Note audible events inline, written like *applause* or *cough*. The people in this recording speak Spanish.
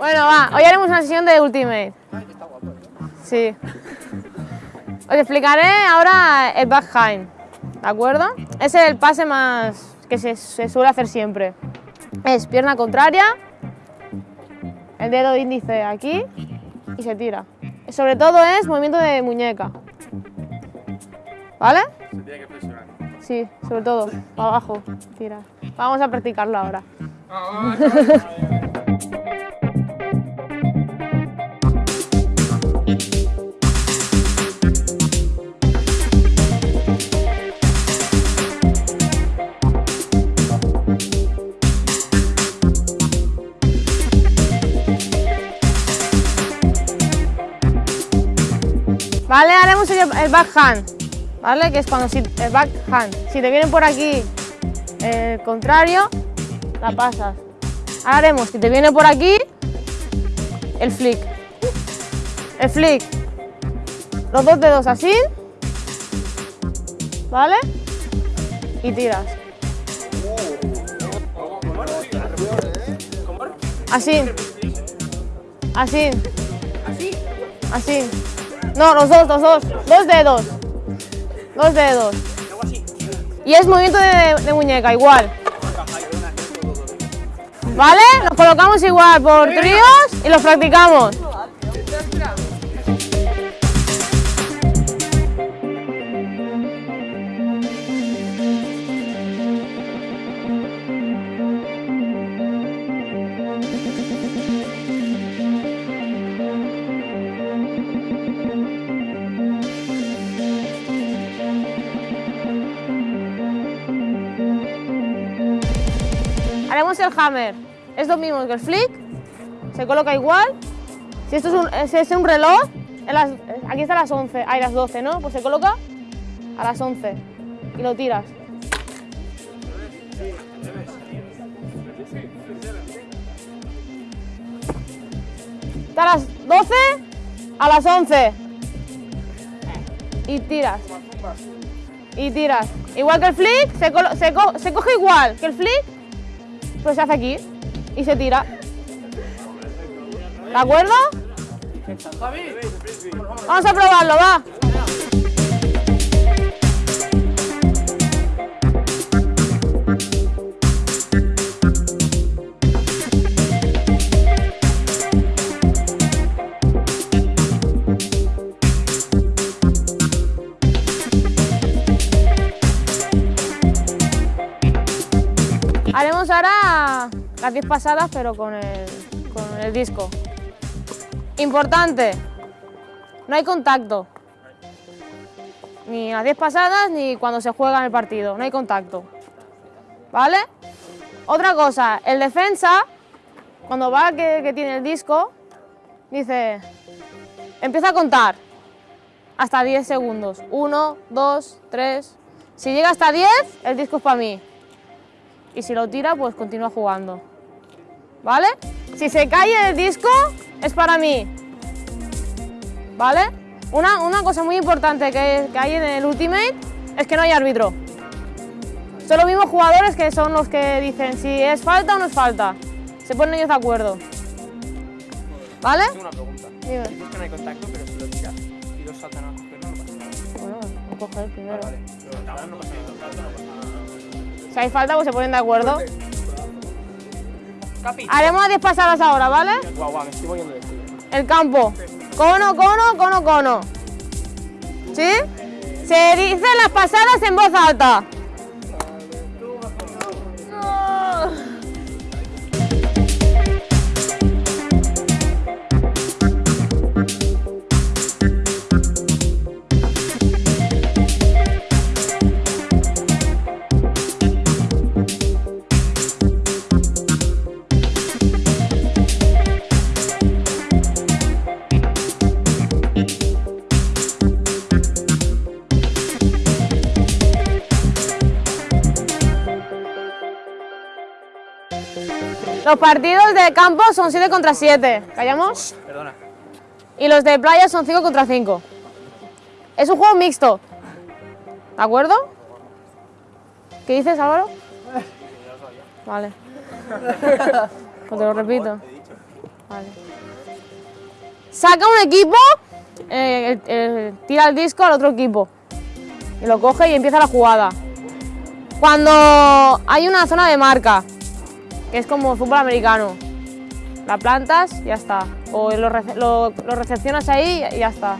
Bueno, va, hoy haremos una sesión de Ultimate. Sí. Os explicaré ahora el backhand, ¿de acuerdo? Es el pase más que se, suele hacer siempre. Es pierna contraria, el dedo índice aquí y se tira. Sobre todo es movimiento de muñeca. ¿Vale? Se tiene que presionar. Sí, sobre todo, para abajo, tira. Vamos a practicarlo ahora. El, backhand, ¿vale? Que es cuando si, el backhand. Si te viene por aquí el contrario, la pasas. Ahora haremos, si te viene por aquí, el flick. El flick. Los dos dedos así, ¿vale? Y tiras. Así. Así. Así. No, los dos, los dos. Dos dedos. Dos dedos. Y es movimiento de, muñeca, igual. ¿Vale? Nos colocamos igual por tríos y los practicamos. El hammer. Es lo mismo que el flick. Se coloca igual. Si esto es un, es, es un reloj, en las- aquí está a las 11, hay las 12, ¿no? Pues se coloca a las 11 y lo tiras. Está a las 12 a las 11 y tiras. Y tiras. Igual que el flick, se, colo- se co- se coge igual que el flick, pero se hace aquí y se tira. ¿De acuerdo? Vamos a probarlo, va. Las 10 pasadas, pero con el, con el disco. Importante, no hay contacto. Ni las 10 pasadas ni cuando se juega en el partido, no hay contacto. ¿Vale? Otra cosa, el defensa, cuando va que, que tiene el disco, dice, empieza a contar hasta 10 segundos. 1, 2, 3. Si llega hasta 10, el disco es para mí. Y si lo tira, pues continúa jugando. ¿Vale? Si se cae el disco, es para mí. ¿Vale? Una, una cosa muy importante que, que hay en el Ultimate es que no hay árbitro. Son los mismos jugadores que son los que dicen si es falta o no es falta. Se ponen ellos de acuerdo. ¿Vale? Tengo una pregunta. Dime. Dices que no hay contacto, pero si lo tiras y dos saltan a cogerlo, no pasa nada. Bueno, voy a coger primero. Vale, pero no pasa nada. Si hay falta, pues se ponen de acuerdo. Capi. Haremos 10 pasadas ahora, ¿vale? Guau, guau, me estoy moviendo de. El campo. Cono, cono, cono, cono. ¿Sí? Se dicen las pasadas en voz alta. Los partidos de campo son 7 contra 7. ¿Callamos? Perdona. Y los de playa son 5 contra 5. Es un juego mixto. ¿De acuerdo? ¿Qué dices, Álvaro? Vale. *laughs* Pues te lo repito. Vale. Saca un equipo, eh, tira el disco al otro equipo. Y lo coge y empieza la jugada. Cuando hay una zona de marca, que es como fútbol americano, la plantas y ya está. O lo, lo recepcionas ahí y ya está.